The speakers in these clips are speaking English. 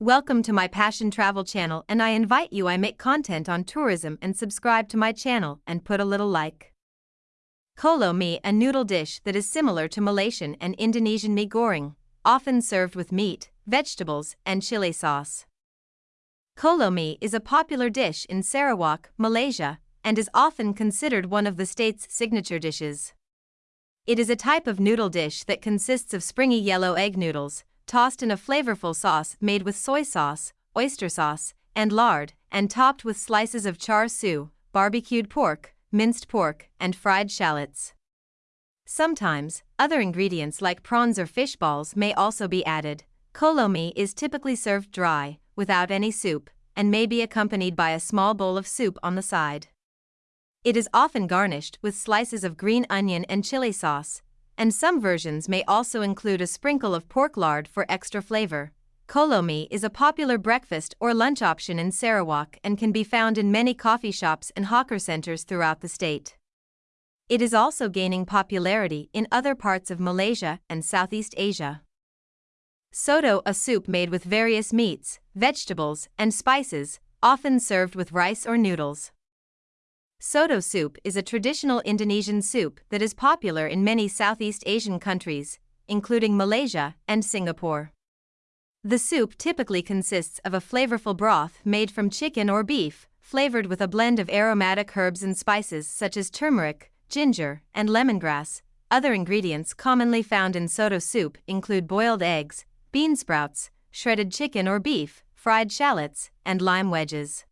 Welcome to my Passion Travel channel and I invite you I make content on tourism and subscribe to my channel and put a little like. Kolo mie a noodle dish that is similar to Malaysian and Indonesian mie goreng, often served with meat, vegetables, and chili sauce. Kolo mie is a popular dish in Sarawak, Malaysia, and is often considered one of the state's signature dishes. It is a type of noodle dish that consists of springy yellow egg noodles, tossed in a flavorful sauce made with soy sauce, oyster sauce, and lard, and topped with slices of char siu, barbecued pork, minced pork, and fried shallots. Sometimes, other ingredients like prawns or fish balls may also be added. Kolo mie is typically served dry, without any soup, and may be accompanied by a small bowl of soup on the side. It is often garnished with slices of green onion and chili sauce, and some versions may also include a sprinkle of pork lard for extra flavor. Kolo mie is a popular breakfast or lunch option in Sarawak and can be found in many coffee shops and hawker centers throughout the state. It is also gaining popularity in other parts of Malaysia and Southeast Asia. Soto, a soup made with various meats, vegetables, and spices, often served with rice or noodles. Soto soup is a traditional Indonesian soup that is popular in many Southeast Asian countries, including Malaysia and Singapore. The soup typically consists of a flavorful broth made from chicken or beef, flavored with a blend of aromatic herbs and spices such as turmeric, ginger, and lemongrass. Other ingredients commonly found in soto soup include boiled eggs, bean sprouts, shredded chicken or beef, fried shallots, and lime wedges.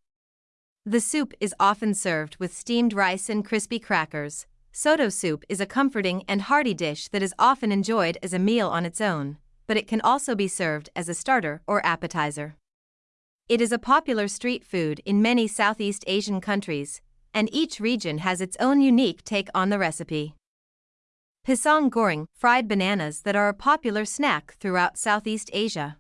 The soup is often served with steamed rice and crispy crackers. Soto soup is a comforting and hearty dish that is often enjoyed as a meal on its own, but it can also be served as a starter or appetizer. It is a popular street food in many Southeast Asian countries, and each region has its own unique take on the recipe. Pisang goreng, fried bananas that are a popular snack throughout Southeast Asia.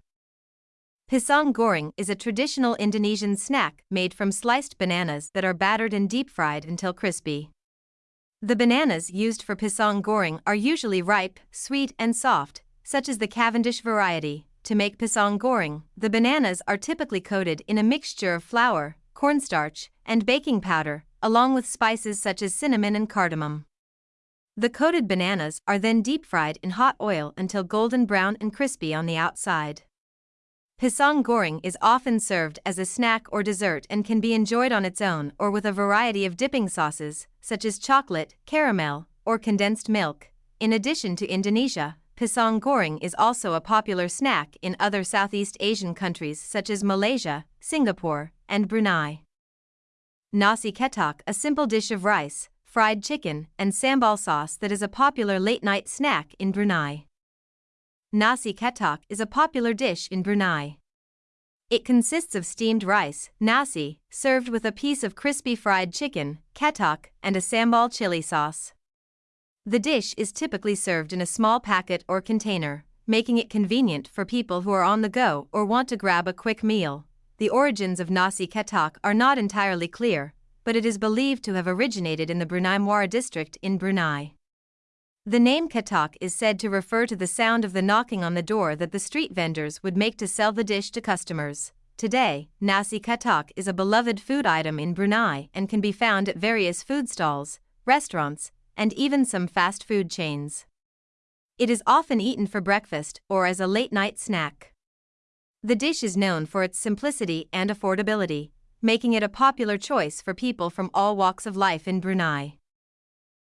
Pisang goreng is a traditional Indonesian snack made from sliced bananas that are battered and deep fried until crispy. The bananas used for pisang goreng are usually ripe, sweet, and soft, such as the Cavendish variety. To make pisang goreng, the bananas are typically coated in a mixture of flour, cornstarch, and baking powder, along with spices such as cinnamon and cardamom. The coated bananas are then deep fried in hot oil until golden brown and crispy on the outside. Pisang goreng is often served as a snack or dessert and can be enjoyed on its own or with a variety of dipping sauces, such as chocolate, caramel, or condensed milk. In addition to Indonesia, pisang goreng is also a popular snack in other Southeast Asian countries such as Malaysia, Singapore, and Brunei. Nasi katok, a simple dish of rice, fried chicken, and sambal sauce that is a popular late night snack in Brunei. Nasi katok is a popular dish in Brunei. It consists of steamed rice, nasi, served with a piece of crispy fried chicken, katok, and a sambal chili sauce. The dish is typically served in a small packet or container, making it convenient for people who are on the go or want to grab a quick meal. The origins of nasi katok are not entirely clear, but it is believed to have originated in the Brunei Muara district in Brunei. The name katok is said to refer to the sound of the knocking on the door that the street vendors would make to sell the dish to customers. Today, nasi katok is a beloved food item in Brunei and can be found at various food stalls, restaurants, and even some fast food chains. It is often eaten for breakfast or as a late night snack. The dish is known for its simplicity and affordability, making it a popular choice for people from all walks of life in Brunei.